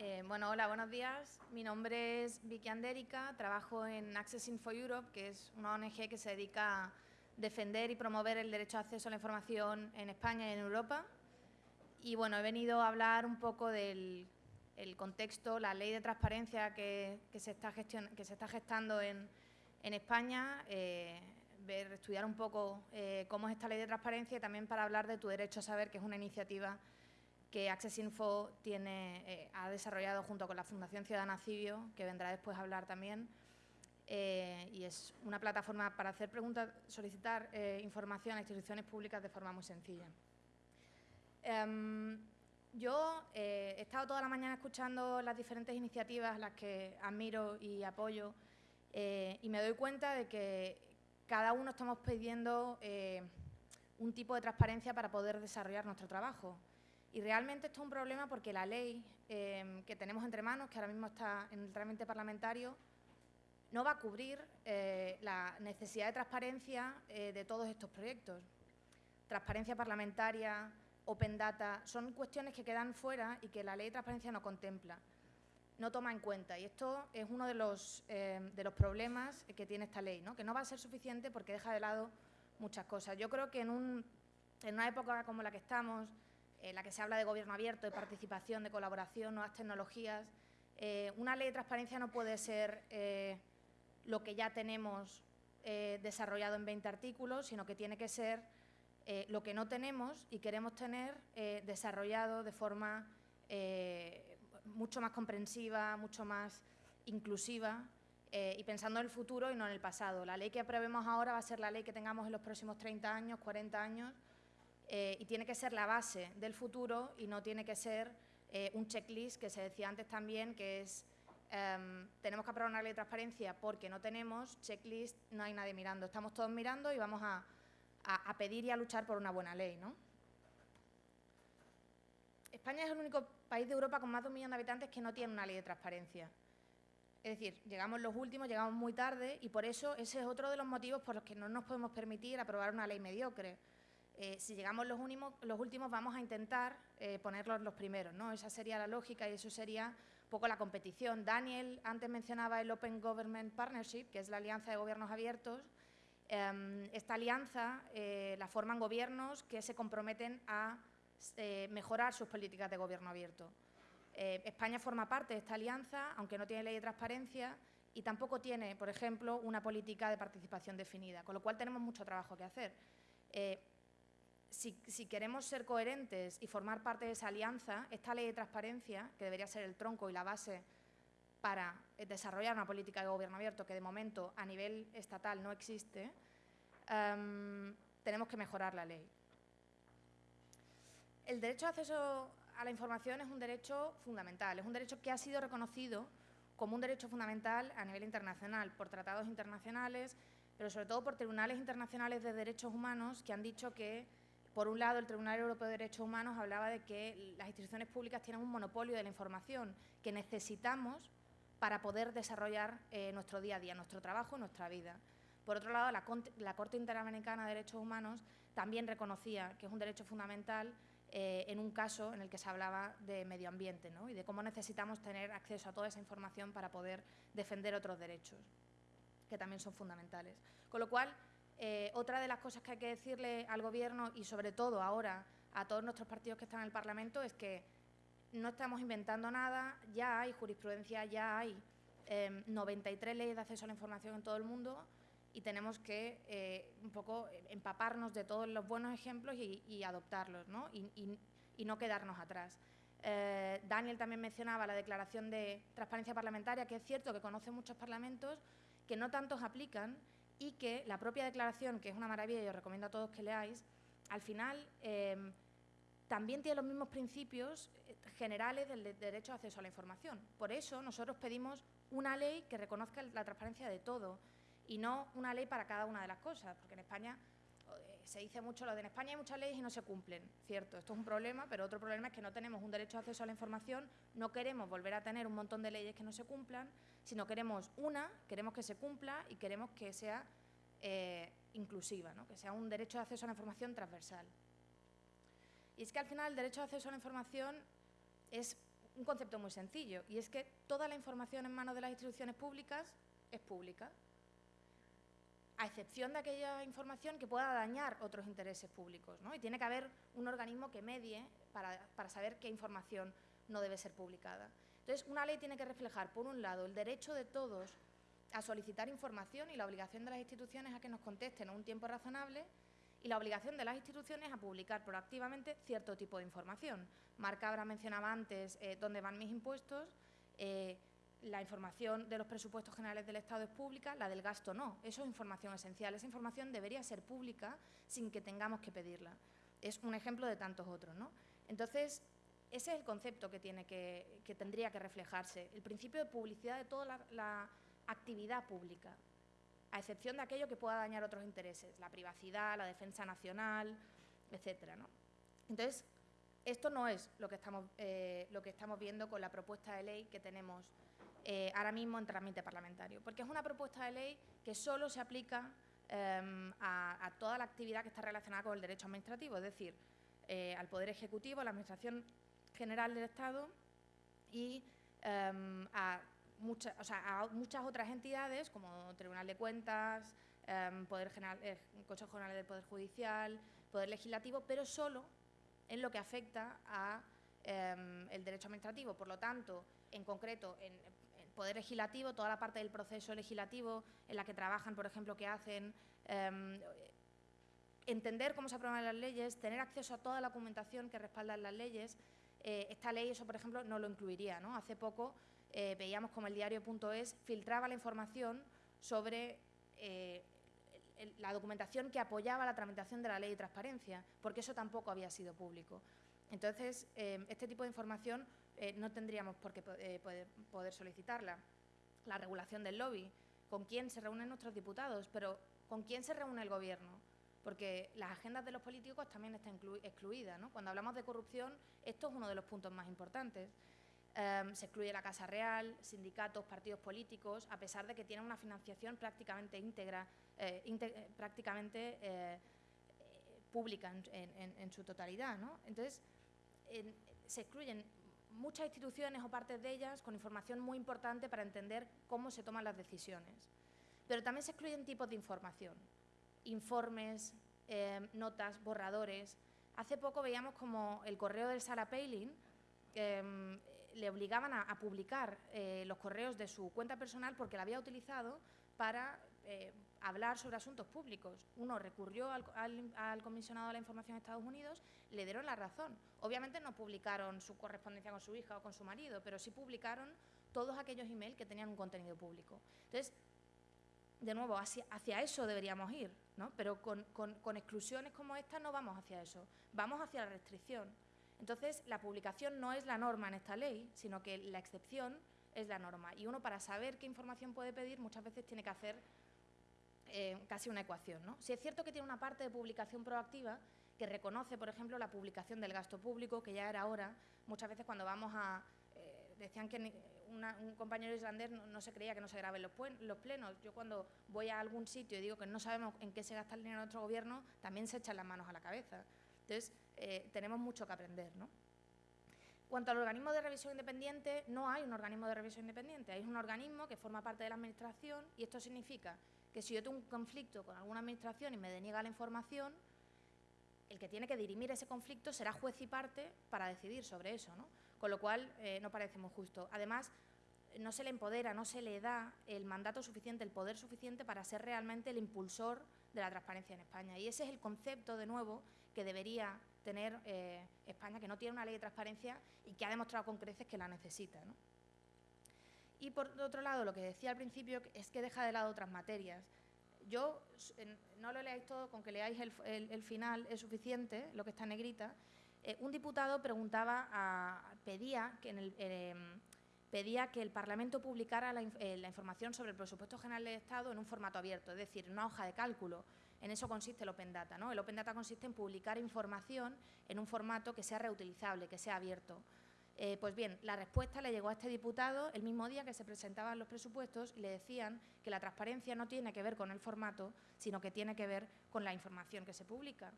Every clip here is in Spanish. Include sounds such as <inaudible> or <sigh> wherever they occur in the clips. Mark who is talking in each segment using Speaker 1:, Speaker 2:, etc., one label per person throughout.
Speaker 1: Eh, bueno, hola, buenos días. Mi nombre es Vicky Andérica, trabajo en Access Info Europe, que es una ONG que se dedica a defender y promover el derecho a acceso a la información en España y en Europa. Y bueno, he venido a hablar un poco del contexto, la ley de transparencia que, se, está que se, está gestando en, España, eh, ver, estudiar un poco eh, cómo es esta ley de transparencia y también para hablar de tu derecho a saber, que es una iniciativa que Access Info tiene, eh, ha desarrollado junto con la Fundación Ciudadana Civio, que vendrá después a hablar también, eh, y es una plataforma para hacer preguntas, solicitar eh, información a instituciones públicas de forma muy sencilla. Em, yo he estado toda la mañana escuchando las diferentes iniciativas, las que admiro y apoyo, y me doy cuenta de que cada uno estamos pidiendo un tipo de transparencia para poder desarrollar nuestro trabajo. Y realmente esto es un problema porque la ley em, que tenemos entre manos, que ahora mismo está en el trámite parlamentario, no va a cubrir eh, la necesidad de transparencia eh, de todos estos proyectos. Transparencia parlamentaria, open data, son cuestiones que quedan fuera y que la ley de transparencia no contempla, no toma en cuenta. Y esto es uno de los, em, de los problemas que tiene esta ley, ¿no? que no va a ser suficiente porque deja de lado muchas cosas. Yo creo que en, un, en una época como la que estamos, en la que se habla de gobierno abierto, de participación, de colaboración, nuevas tecnologías. Eh, una ley de transparencia no puede ser eh, lo que ya tenemos eh, desarrollado en 20 artículos, sino que tiene que ser lo que no tenemos y queremos tener desarrollado de forma mucho más comprensiva, mucho más inclusiva y pensando en el futuro y no en el pasado. La ley que aprobemos ahora va a ser la ley que tengamos en los próximos 30 años, 40 años, eh, y tiene que ser la base del futuro y no tiene que ser eh, un checklist que se decía antes también, que es em, tenemos que aprobar una ley de transparencia porque no tenemos checklist, no hay nadie mirando. Estamos todos mirando y vamos a, pedir y a luchar por una buena ley. ¿no? España es el único país de Europa con más de un millón de habitantes que no tiene una ley de transparencia. Es decir, llegamos los últimos, llegamos muy tarde y por eso ese es otro de los motivos por los que no nos podemos permitir aprobar una ley mediocre. Eh, si llegamos los, los, últimos vamos a intentar eh, ponerlos los primeros, ¿no? Esa sería la lógica y eso sería un poco la competición. Daniel antes mencionaba el Open Government Partnership, que es la alianza de gobiernos abiertos. Em, esta alianza eh, la forman gobiernos que se comprometen a mejorar sus políticas de gobierno abierto. España forma parte de esta alianza, aunque no tiene ley de transparencia, y tampoco tiene, por ejemplo, una política de participación definida, con lo cual tenemos mucho trabajo que hacer si, queremos ser coherentes y formar parte de esa alianza, esta ley de transparencia, que debería ser el tronco y la base para desarrollar una política de gobierno abierto que de momento a nivel estatal no existe, em, tenemos que mejorar la ley. El derecho de acceso a la información es un derecho fundamental, es un derecho que ha sido reconocido como un derecho fundamental a nivel internacional, por tratados internacionales, pero sobre todo por tribunales internacionales de derechos humanos que han dicho que por un lado, el Tribunal Europeo de Derechos Humanos hablaba de que las instituciones públicas tienen un monopolio de la información que necesitamos para poder desarrollar eh, nuestro día a día, nuestro trabajo, nuestra vida. Por otro lado, la, Corte Interamericana de Derechos Humanos también reconocía que es un derecho fundamental eh, en un caso en el que se hablaba de medio ambiente y de cómo necesitamos tener acceso a toda esa información para poder defender otros derechos, que también son fundamentales. Con lo cual, eh, otra de las cosas que hay que decirle al Gobierno y sobre todo ahora a todos nuestros partidos que están en el Parlamento es que no estamos inventando nada, ya hay jurisprudencia, ya hay 93 em, leyes de acceso a la información en todo el mundo y tenemos que eh, un poco empaparnos de todos los buenos ejemplos y, adoptarlos ¿no? Y, no quedarnos atrás. Eh, Daniel también mencionaba la declaración de transparencia parlamentaria, que es cierto que conoce muchos parlamentos, que no tantos aplican y que la propia declaración, que es una maravilla y os recomiendo a todos que leáis, al final em, también tiene los mismos principios eh, generales del derecho de acceso a la información. Por eso nosotros pedimos una ley que reconozca la transparencia de todo y no una ley para cada una de las cosas, porque en España se dice mucho lo de en España hay muchas leyes y no se cumplen, cierto, esto es un problema, pero otro problema es que no tenemos un derecho de acceso a la información, no queremos volver a tener un montón de leyes que no se cumplan, sino queremos una, queremos que se cumpla y queremos que sea eh, inclusiva, que sea un derecho de acceso a la información transversal. Y es que al final el derecho de acceso a la información es un concepto muy sencillo, y es que toda la información en manos de las instituciones públicas es pública, a excepción de aquella información que pueda dañar otros intereses públicos. ¿no? Y tiene que haber un organismo que medie para, para saber qué información no debe ser publicada. Entonces, una ley tiene que reflejar, por un lado, el derecho de todos a solicitar información y la obligación de las instituciones a que nos contesten en un tiempo razonable y la obligación de las instituciones a publicar proactivamente cierto tipo de información. Marca habrá mencionado antes eh, dónde van mis impuestos, eh, la información de los presupuestos generales del Estado es pública, la del gasto no. Eso es información esencial. Esa información debería ser pública sin que tengamos que pedirla. Es un ejemplo de tantos otros. ¿no? Entonces, ese es el concepto que, tiene que, que, tendría que reflejarse. El principio de publicidad de toda la, actividad pública, a excepción de aquello que pueda dañar otros intereses, la privacidad, la defensa nacional, etcétera. ¿no? Entonces, esto no es lo que, estamos, eh, lo que estamos viendo con la propuesta de ley que tenemos eh, ahora mismo en trámite parlamentario, porque es una propuesta de ley que solo se aplica eh, a, a, toda la actividad que está relacionada con el derecho administrativo, es decir, eh, al Poder Ejecutivo, a la Administración General del Estado y a sea, a muchas otras entidades como Tribunal de Cuentas, eh, Poder General, eh, Consejo General del Poder Judicial, Poder Legislativo, pero solo en lo que afecta al eh, derecho administrativo. Por lo tanto, en concreto, en, Poder Legislativo, toda la parte del proceso legislativo en la que trabajan, por ejemplo, que hacen em, entender cómo se aprueban las leyes, tener acceso a toda la documentación que respaldan las leyes. Eh, esta ley, eso, por ejemplo, no lo incluiría. ¿no? Hace poco eh, veíamos como el diario.es filtraba la información sobre eh, la documentación que apoyaba la tramitación de la ley de transparencia, porque eso tampoco había sido público. Entonces, eh, este tipo de información eh, no tendríamos por qué eh, poder, solicitarla. La regulación del lobby, con quién se reúnen nuestros diputados, pero con quién se reúne el Gobierno, porque las agendas de los políticos también están excluidas. Cuando hablamos de corrupción, esto es uno de los puntos más importantes. Um, se excluye la Casa Real, sindicatos, partidos políticos, a pesar de que tienen una financiación prácticamente íntegra, eh, prácticamente pública en, su totalidad. Entonces, en, se excluyen muchas instituciones o partes de ellas con información muy importante para entender cómo se toman las decisiones. Pero también se excluyen tipos de información, informes, eh, notas, borradores. Hace poco veíamos como el correo del Sara Palin eh, le obligaban a, a publicar eh, los correos de su cuenta personal porque la había utilizado para eh, hablar sobre asuntos públicos. Uno recurrió al, al, al, comisionado de la información de Estados Unidos, le dieron la razón. Obviamente no publicaron su correspondencia con su hija o con su marido, pero sí publicaron todos aquellos emails que tenían un contenido público. Entonces, de nuevo, hacia, hacia eso deberíamos ir, ¿no? pero con, con, con exclusiones como esta no vamos hacia eso, vamos hacia la restricción. Entonces, la publicación no es la norma en esta ley, sino que la excepción es la norma. Y uno, para saber qué información puede pedir, muchas veces tiene que hacer eh, casi una ecuación. ¿no? Si es cierto que tiene una parte de publicación proactiva que reconoce, por ejemplo, la publicación del gasto público, que ya era hora, muchas veces cuando vamos a... Eh, decían que un compañero islandés no, se creía que no se graben los, los, plenos. Yo cuando voy a algún sitio y digo que no sabemos en qué se gasta el dinero de nuestro gobierno, también se echan las manos a la cabeza. Entonces, eh, tenemos mucho que aprender. ¿no? Cuanto al organismo de revisión independiente, no hay un organismo de revisión independiente, hay un organismo que forma parte de la Administración y esto significa que si yo tengo un conflicto con alguna Administración y me deniega la información, el que tiene que dirimir ese conflicto será juez y parte para decidir sobre eso, ¿no? con lo cual eh, no parece muy justo. Además, no se le empodera, no se le da el mandato suficiente, el poder suficiente para ser realmente el impulsor de la transparencia en España. Y ese es el concepto, de nuevo, que debería tener eh, España, que no tiene una ley de transparencia y que ha demostrado con creces que la necesita. ¿no? Y por otro lado, lo que decía al principio es que deja de lado otras materias. Yo, no lo leáis todo, con que leáis el, el, el final es suficiente, lo que está en negrita. Eh, un diputado preguntaba, a, pedía que en el, eh, pedía que el Parlamento publicara la, eh, la, información sobre el presupuesto general del Estado en un formato abierto, es decir, una hoja de cálculo. En eso consiste el Open Data. ¿no? El Open Data consiste en publicar información en un formato que sea reutilizable, que sea abierto. Eh, pues bien, la respuesta le llegó a este diputado el mismo día que se presentaban los presupuestos y le decían que la transparencia no tiene que ver con el formato, sino que tiene que ver con la información que se publica.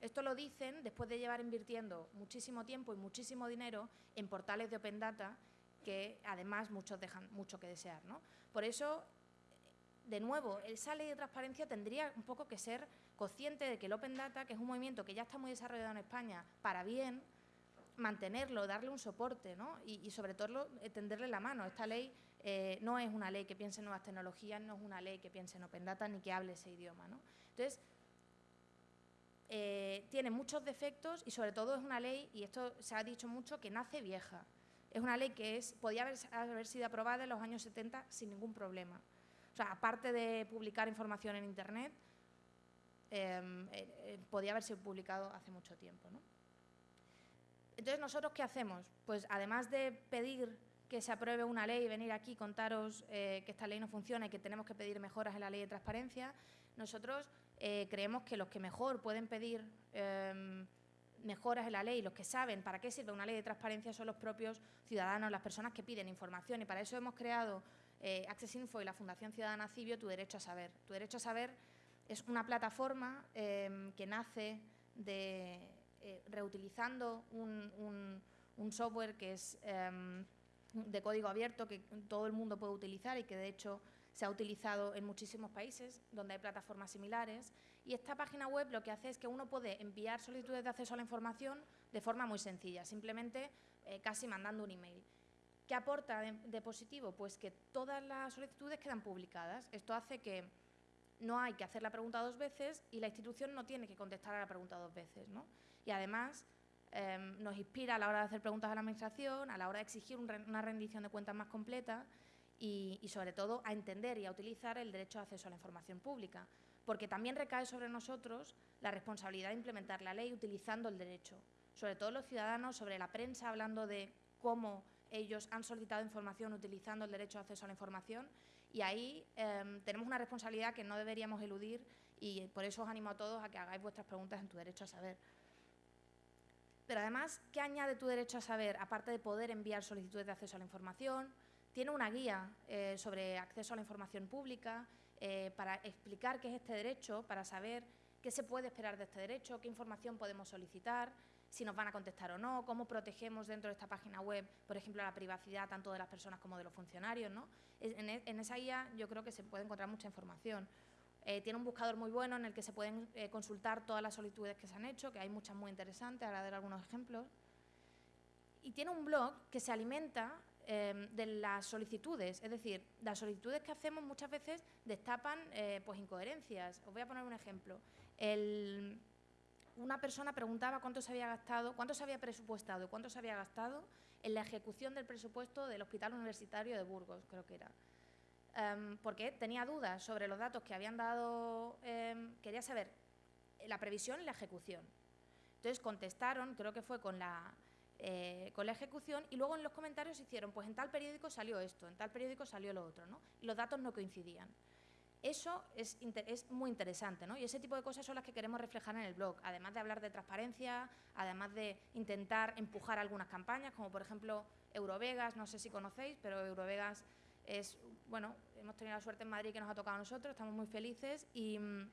Speaker 1: Esto lo dicen después de llevar invirtiendo muchísimo tiempo y muchísimo dinero en portales de Open Data que además muchos dejan mucho que desear. ¿no? Por eso, de nuevo, esa ley de transparencia tendría un poco que ser consciente de que el Open Data, que es un movimiento que ya está muy desarrollado en España, para bien, mantenerlo, darle un soporte ¿no? y, sobre todo tenderle la mano. Esta ley eh, no es una ley que piense en nuevas tecnologías, no es una ley que piense en Open Data ni que hable ese idioma. ¿no? Entonces, eh, tiene muchos defectos y sobre todo es una ley, y esto se ha dicho mucho, que nace vieja. Es una ley que podía haber, sido aprobada en los años 70 sin ningún problema. O sea, aparte de publicar información en Internet, em, eh, eh, podía haber sido publicado hace mucho tiempo. Entonces, ¿nosotros qué hacemos? Pues además de pedir que se apruebe una ley y venir aquí contaros que esta ley no funciona y que tenemos que pedir mejoras en la ley de transparencia, nosotros eh, creemos que los que mejor pueden pedir em, mejoras en la ley, los que saben para qué sirve una ley de transparencia son los propios ciudadanos, las personas que piden información y para eso hemos creado eh, Access Info y la Fundación Ciudadana Cibio Tu Derecho a Saber. Tu Derecho a Saber es una plataforma em, que nace de, eh, reutilizando un, software que es em, de código abierto que todo el mundo puede utilizar y que de hecho se ha utilizado en muchísimos países donde hay plataformas similares y esta página web lo que hace es que uno puede enviar solicitudes de acceso a la información de forma muy sencilla, simplemente eh, casi mandando un email. ¿Qué aporta de, positivo? Pues que todas las solicitudes quedan publicadas. Esto hace que no hay que hacer la pregunta dos veces y la institución no tiene que contestar a la pregunta dos veces. Y además em, nos inspira a la hora de hacer preguntas a la Administración, a la hora de exigir una rendición de cuentas más completa y, sobre todo a entender y a utilizar el derecho de acceso a la información pública, porque también recae sobre nosotros la responsabilidad de implementar la ley utilizando el derecho, sobre todo los ciudadanos, sobre la prensa hablando de cómo ellos han solicitado información utilizando el derecho de acceso a la información y ahí em, tenemos una responsabilidad que no deberíamos eludir y por eso os animo a todos a que hagáis vuestras preguntas en tu derecho a saber. Pero además, ¿qué añade tu derecho a saber? Aparte de poder enviar solicitudes de acceso a la información, tiene una guía eh, sobre acceso a la información pública eh, para explicar qué es este derecho, para saber qué se puede esperar de este derecho, qué información podemos solicitar, si nos van a contestar o no, cómo protegemos dentro de esta página web, por ejemplo, la privacidad tanto de las personas como de los funcionarios. ¿no? En, e, esa guía yo creo que se puede encontrar mucha información. Eh, tiene un buscador muy bueno en el que se pueden consultar todas las solicitudes que se han hecho, que hay muchas muy interesantes, ahora dar algunos ejemplos. Y tiene un blog que se alimenta Em, de las solicitudes. Es decir, las solicitudes que hacemos muchas veces destapan eh, pues incoherencias. Os voy a poner un ejemplo. una persona preguntaba cuánto se había gastado, cuánto se había presupuestado cuánto se había gastado en la ejecución del presupuesto del Hospital Universitario de Burgos, creo que era. Em, porque tenía dudas sobre los datos que habían dado, em, quería saber la previsión y la ejecución. Entonces contestaron, creo que fue con la, eh, con la ejecución y luego en los comentarios hicieron, pues en tal periódico salió esto, en tal periódico salió lo otro, ¿no? Y los datos no coincidían. Eso es, es, muy interesante, ¿no? Y ese tipo de cosas son las que queremos reflejar en el blog, además de hablar de transparencia, además de intentar empujar algunas campañas, como por ejemplo Eurovegas, no sé si conocéis, pero Eurovegas es, bueno, hemos tenido la suerte en Madrid que nos ha tocado a nosotros, estamos muy felices y mm,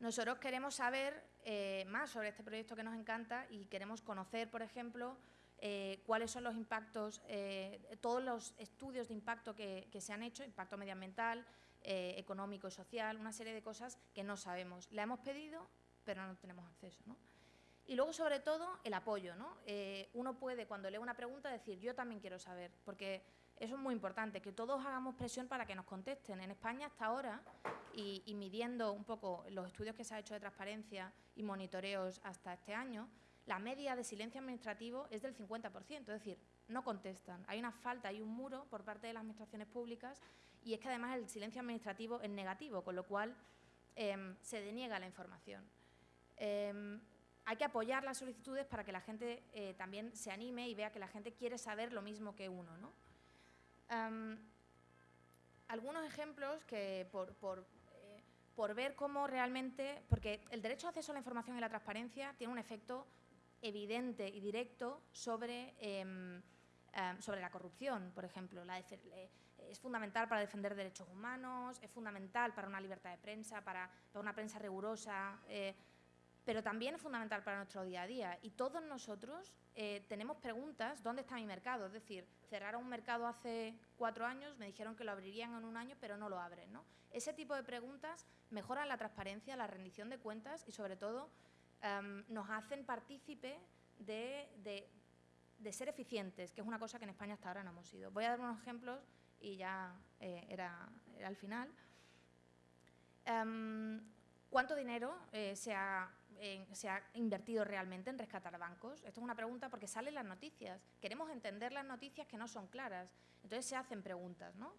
Speaker 1: nosotros queremos saber eh, más sobre este proyecto que nos encanta y queremos conocer, por ejemplo, eh, cuáles son los impactos, eh, todos los estudios de impacto que, se han hecho, impacto medioambiental, económico y social, una serie de cosas que no sabemos. La hemos pedido, pero no tenemos acceso. Y luego, sobre todo, el apoyo. ¿no? uno puede, cuando lee una pregunta, decir, yo también quiero saber, porque eso es muy importante, que todos hagamos presión para que nos contesten. En España hasta ahora, y, midiendo un poco los estudios que se ha hecho de transparencia y monitoreos hasta este año, la media de silencio administrativo es del 50%, es decir, no contestan. Hay una falta, hay un muro por parte de las administraciones públicas y es que además el silencio administrativo es negativo, con lo cual em, se deniega la información. Em, hay que apoyar las solicitudes para que la gente eh, también se anime y vea que la gente quiere saber lo mismo que uno. ¿no? Algunos ejemplos que por, eh, por, ver cómo realmente, porque el derecho a acceso a la información y la transparencia tiene un efecto evidente y directo sobre, em, sobre la corrupción, por ejemplo. La es fundamental para defender derechos humanos, es fundamental para una libertad de prensa, para, una prensa rigurosa, eh, pero también es fundamental para nuestro día a día. Y todos nosotros eh, tenemos preguntas, ¿dónde está mi mercado? Es decir, cerraron un mercado hace cuatro años, me dijeron que lo abrirían en un año, pero no lo abren. ¿no? Ese tipo de preguntas mejoran la transparencia, la rendición de cuentas y, sobre todo, em, nos hacen partícipe de, ser eficientes, que es una cosa que en España hasta ahora no hemos sido. Voy a dar unos ejemplos y ya eh, era, era, al final. Em, ¿Cuánto dinero eh, se ha se ha invertido realmente en rescatar bancos? Esto es una pregunta porque salen las noticias. Queremos entender las noticias que no son claras. Entonces se hacen preguntas, ¿no?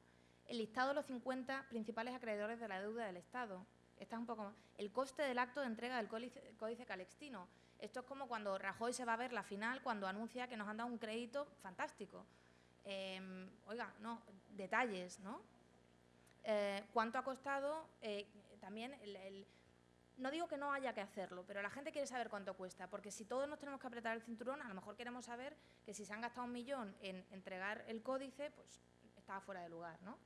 Speaker 1: El listado de los 50 principales acreedores de la deuda del Estado. Un poco El coste del acto de entrega del Códice, Calextino. Esto es como cuando Rajoy se va a ver la final cuando anuncia que nos han dado un crédito fantástico. Em, oiga, no, detalles, ¿no? Eh, ¿Cuánto ha costado? Eh, también el no digo que no haya que hacerlo, pero la gente quiere saber cuánto cuesta, porque si todos nos tenemos que apretar el cinturón, a lo mejor queremos saber que si se han gastado un millón en entregar el códice, pues está fuera de lugar. ¿no?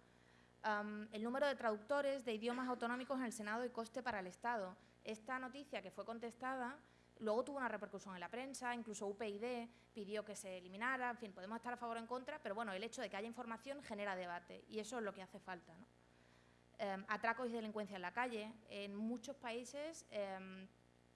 Speaker 1: el número de traductores de idiomas autonómicos en el Senado y coste para el Estado. Esta noticia que fue contestada luego tuvo una repercusión en la prensa, incluso UPyD pidió que se eliminara, en fin, podemos estar a favor o en contra, pero bueno, el hecho de que haya información genera debate y eso es lo que hace falta. ¿no? Em, atracos y delincuencia en la calle. En muchos países em,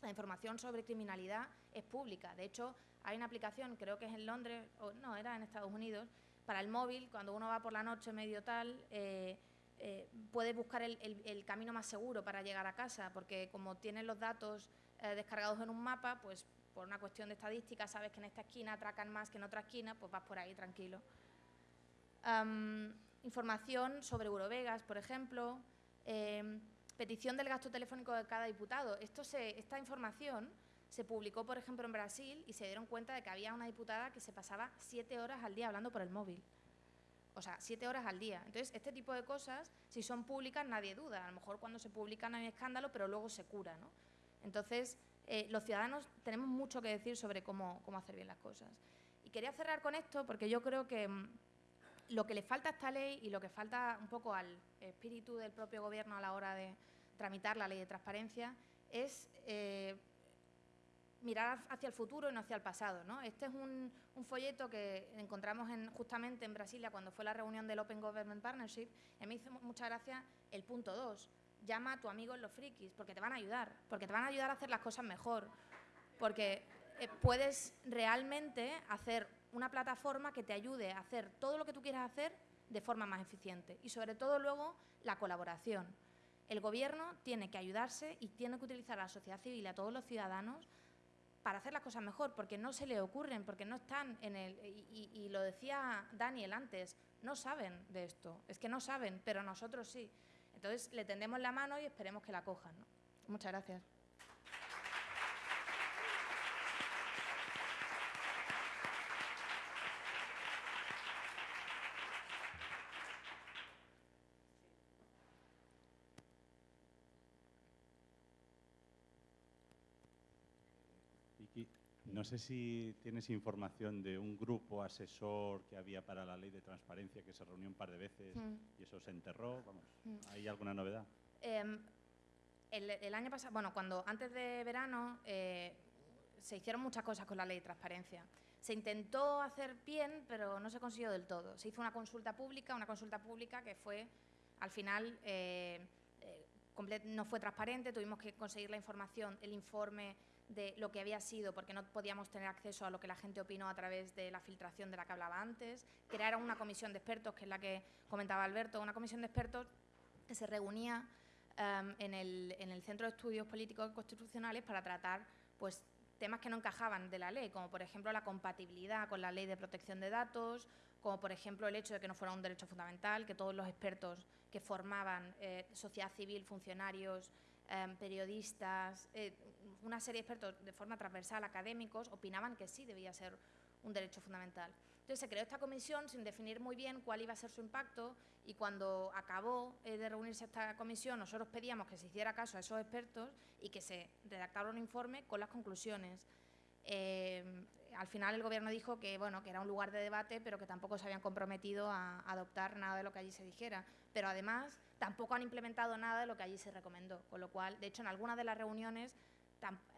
Speaker 1: la información sobre criminalidad es pública. De hecho, hay una aplicación, creo que es en Londres, o no, era en Estados Unidos, para el móvil, cuando uno va por la noche medio tal, eh, eh, puede buscar el, camino más seguro para llegar a casa, porque como tienen los datos eh, descargados en un mapa, pues por una cuestión de estadística sabes que en esta esquina atracan más que en otra esquina, pues vas por ahí tranquilo información sobre Eurovegas, por ejemplo, em, petición del gasto telefónico de cada diputado. Esto esta información se publicó, por ejemplo, en Brasil y se dieron cuenta de que había una diputada que se pasaba siete horas al día hablando por el móvil. O sea, siete horas al día. Entonces, este tipo de cosas, si son públicas, nadie duda. A lo mejor cuando se publican hay escándalo, pero luego se cura. ¿no? Entonces, eh, los ciudadanos tenemos mucho que decir sobre cómo, cómo hacer bien las cosas. Y quería cerrar con esto porque yo creo que mm, lo que le falta a esta ley y lo que falta un poco al espíritu del propio Gobierno a la hora de tramitar la ley de transparencia es eh, mirar hacia el futuro y no hacia el pasado. ¿no? Este es un, folleto que encontramos justamente en Brasilia cuando fue la reunión del Open Government Partnership y me hizo mucha gracia el punto 2. Llama a tu amigo en los frikis porque te van a ayudar, porque te van a ayudar a hacer las cosas mejor, porque eh, puedes realmente hacer una plataforma que te ayude a hacer todo lo que tú quieras hacer de forma más eficiente y sobre todo luego la colaboración. El Gobierno tiene que ayudarse y tiene que utilizar a la sociedad civil y a todos los ciudadanos para hacer las cosas mejor, porque no se le ocurren, porque no están en el... Y, lo decía Daniel antes, no saben de esto, es que no saben, pero nosotros sí. Entonces le tendemos la mano y esperemos que la cojan. Muchas gracias.
Speaker 2: No sé si tienes información de un grupo asesor que había para la ley de transparencia que se reunió un par de veces mm. y eso se enterró. Vamos, mm. ¿Hay alguna novedad?
Speaker 1: Em, el, año pasado, bueno, cuando antes de verano eh, se hicieron muchas cosas con la ley de transparencia. Se intentó hacer bien, pero no se consiguió del todo. Se hizo una consulta pública, una consulta pública que fue, al final, eh, eh, no fue transparente, tuvimos que conseguir la información, el informe de lo que había sido, porque no podíamos tener acceso a lo que la gente opinó a través de la filtración de la que hablaba antes. Crearon una comisión de expertos, que es la que comentaba Alberto, una comisión de expertos que se reunía em, en, el, en, el, Centro de Estudios Políticos y Constitucionales para tratar pues, temas que no encajaban de la ley, como por ejemplo la compatibilidad con la ley de protección de datos, como por ejemplo el hecho de que no fuera un derecho fundamental, que todos los expertos que formaban eh, sociedad civil, funcionarios, em, periodistas, eh, una serie de expertos de forma transversal, académicos, opinaban que sí debía ser un derecho fundamental. Entonces se creó esta comisión sin definir muy bien cuál iba a ser su impacto y cuando acabó eh, de reunirse esta comisión nosotros pedíamos que se hiciera caso a esos expertos y que se redactara un informe con las conclusiones. Eh, al final el Gobierno dijo que, bueno, que era un lugar de debate, pero que tampoco se habían comprometido a adoptar nada de lo que allí se dijera. Pero además tampoco han implementado nada de lo que allí se recomendó, con lo cual, de hecho, en algunas de las reuniones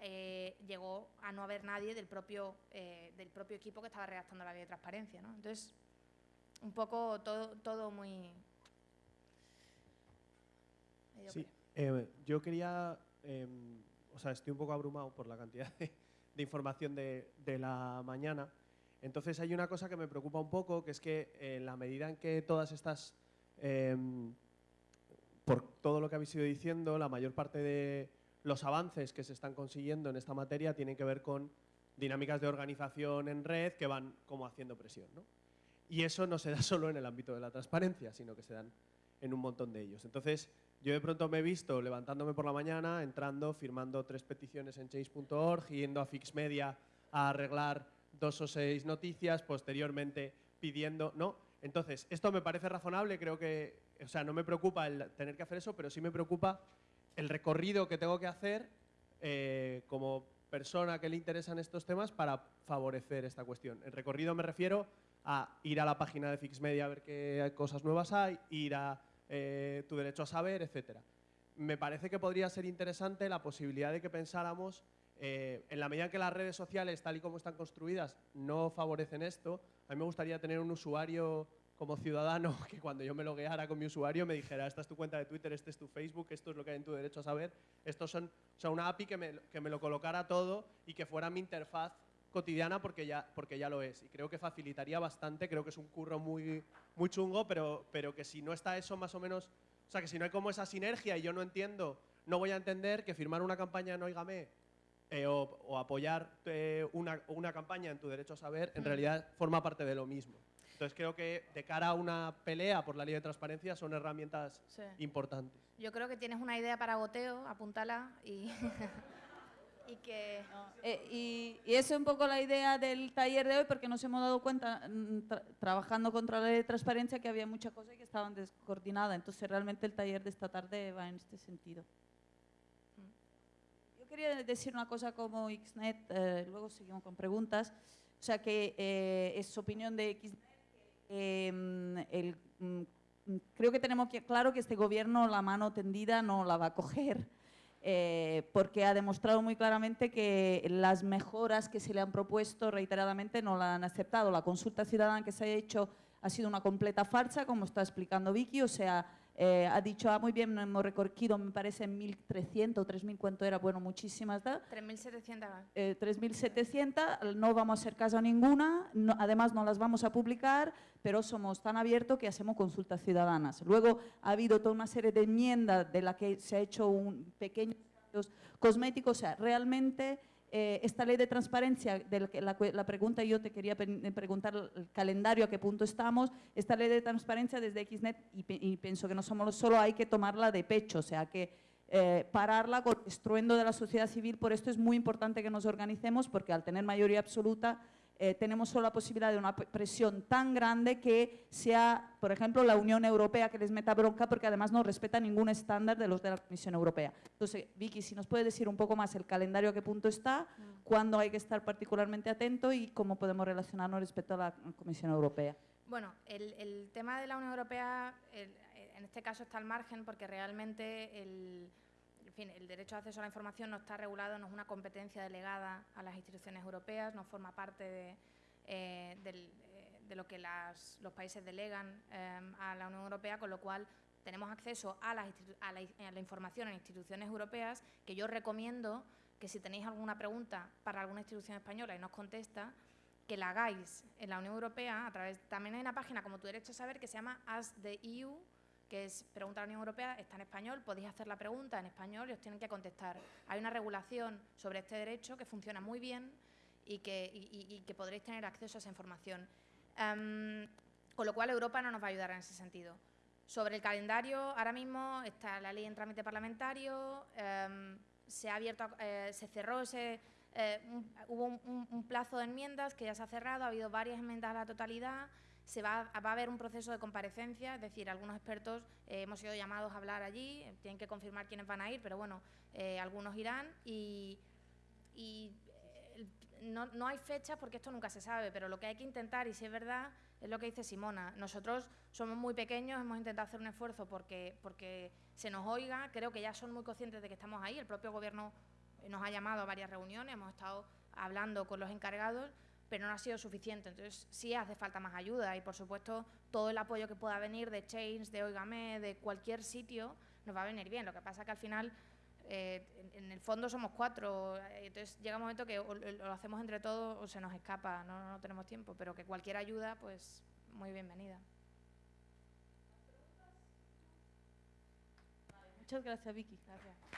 Speaker 1: eh, llegó a no haber nadie del propio, eh, del propio equipo que estaba redactando la ley de transparencia. ¿no? Entonces, un poco todo, todo muy...
Speaker 3: Sí, eh, yo quería, em, o sea, estoy un poco abrumado por la cantidad de, información de, de, la mañana. Entonces hay una cosa que me preocupa un poco, que es que en la medida en que todas estas, em, por todo lo que habéis ido diciendo, la mayor parte de los avances que se están consiguiendo en esta materia tienen que ver con dinámicas de organización en red que van como haciendo presión. ¿no? Y eso no se da <laughs> solo en el ámbito de la transparencia, sino que se dan en un montón de ellos. Entonces, yo de pronto me he visto levantándome por la mañana, entrando, firmando tres peticiones en change.org, yendo a Fixmedia a arreglar dos o seis noticias, posteriormente pidiendo... ¿no? Entonces, esto me parece razonable, creo que... O sea, no me preocupa el tener que hacer eso, pero sí me preocupa el recorrido que tengo que hacer eh, como persona que le interesan estos temas para favorecer esta cuestión. El recorrido me refiero a ir a la página de Fixmedia a ver qué cosas nuevas hay, ir a eh, tu derecho a saber, etc. Me parece que podría ser interesante la posibilidad de que pensáramos, eh, en la medida en que las redes sociales, tal y como están construidas, no favorecen esto, a mí me gustaría tener un usuario como ciudadano <laughs> que cuando yo me logueara con mi usuario me dijera, esta es tu cuenta de Twitter, este es tu Facebook, esto es lo que hay en tu derecho a saber. Estos son, o sea, una API que me, que me lo colocara todo y que fuera mi interfaz cotidiana porque ya, porque ya lo es. Y creo que facilitaría bastante, creo que es un curro muy, muy chungo, pero, pero que si no está eso más o menos, o sea, que si no hay como esa sinergia y yo no entiendo, no voy a entender que firmar una campaña en Oígame eh, o, apoyar eh, una, una, campaña en tu derecho a saber, en mm. realidad forma parte de lo mismo. Entonces creo que de cara a una pelea por la ley de transparencia son herramientas importantes.
Speaker 1: Yo creo que tienes una idea para goteo, apúntala y... <laughs> y que...
Speaker 4: Eh, y, y esa es un poco la idea del taller de hoy porque nos hemos dado cuenta, mm, trabajando contra la ley de transparencia, que había muchas cosas que estaban descoordinadas. Entonces realmente el taller de esta tarde va en este sentido. Yo quería decir una cosa como XNET, eh, luego seguimos con preguntas. O sea que eh, es opinión de XNET. Em, el, mm, creo que tenemos que, claro que este gobierno la mano tendida no la va a coger eh, porque ha demostrado muy claramente que las mejoras que se le han propuesto reiteradamente no la han aceptado. La consulta ciudadana que se ha hecho ha sido una completa farsa, como está explicando Vicky, o sea, eh, ha dicho, ah, muy bien, hemos recorrido, me parece, 1.300 o 3.000, ¿cuánto era? Bueno, muchísimas.
Speaker 1: 3.700.
Speaker 4: Eh, 3.700, no vamos a hacer caso a ninguna, además no las vamos a publicar, pero somos tan abiertos que hacemos consultas ciudadanas. Luego ha habido toda una serie de enmiendas de la que se ha hecho un pequeño cosméticos, o sea, realmente eh, esta ley de transparencia, de la, la, pregunta yo te quería preguntar el calendario, a qué punto estamos, esta ley de transparencia desde XNET, y, pienso que no somos solo, hay que tomarla de pecho, o sea, que eh, pararla con estruendo de la sociedad civil, por esto es muy importante que nos organicemos, porque al tener mayoría absoluta, eh, tenemos solo la posibilidad de una presión tan grande que sea, por ejemplo, la Unión Europea que les meta bronca porque además no respeta ningún estándar de los de la Comisión Europea. Entonces, Vicky, si nos puede decir un poco más el calendario a qué punto está, mm. cuándo hay que estar particularmente atento y cómo podemos relacionarnos respecto a la Comisión Europea.
Speaker 1: Bueno, el, tema de la Unión Europea, en este caso está al margen porque realmente el el derecho de acceso a la información no está regulado, no es una competencia delegada a las instituciones europeas, no forma parte de, eh, eh, lo que los países delegan eh, a la Unión Europea, con lo cual tenemos acceso a la, información en instituciones europeas, que yo recomiendo que si tenéis alguna pregunta para alguna institución española y nos contesta, que la hagáis en la Unión Europea a través, también hay una página como tu derecho a saber que se llama As the EU, que es pregunta a la Unión Europea, está en español, podéis hacer la pregunta en español y os tienen que contestar. Hay una regulación sobre este derecho que funciona muy bien y que, que podréis tener acceso a esa información. Em, con lo cual Europa no nos va a ayudar en ese sentido. Sobre el calendario, ahora mismo está la ley en trámite parlamentario, em, se ha abierto, eh, se cerró ese, eh, hubo un, plazo de enmiendas que ya se ha cerrado, ha habido varias enmiendas a la totalidad, se va, a haber un proceso de comparecencia, es decir, algunos expertos eh, hemos sido llamados a hablar allí, eh, tienen que confirmar quiénes van a ir, pero bueno, eh, algunos irán y, no, hay fechas porque esto nunca se sabe, pero lo que hay que intentar, y si es verdad, es lo que dice Simona, nosotros somos muy pequeños, hemos intentado hacer un esfuerzo porque, porque se nos oiga, creo que ya son muy conscientes de que estamos ahí, el propio gobierno nos ha llamado a varias reuniones, hemos estado hablando con los encargados, pero no ha sido suficiente. Entonces sí hace falta más ayuda y por supuesto todo el apoyo que pueda venir de Change, de Oigame, de cualquier sitio, nos va a venir bien. Lo que pasa que al final eh, en, el fondo somos cuatro, eh, entonces llega un momento que lo hacemos entre todos o se nos escapa, no, no tenemos tiempo, pero que cualquier ayuda, pues muy bienvenida.
Speaker 4: Muchas gracias, Vicky. Gracias.